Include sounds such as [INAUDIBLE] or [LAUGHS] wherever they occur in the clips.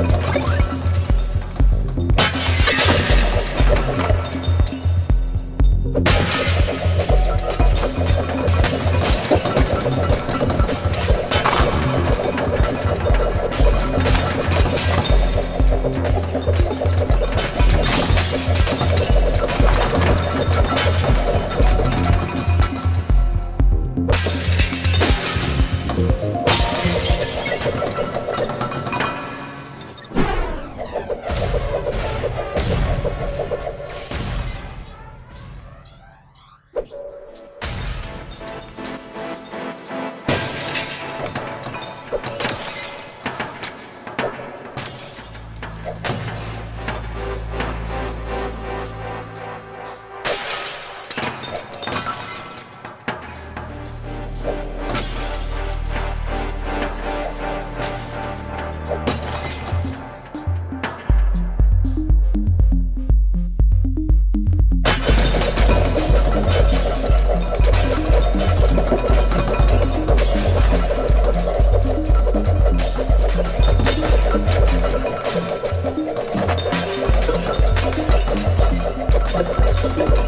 you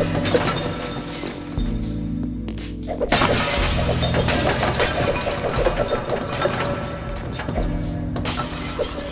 Thank [LAUGHS] you.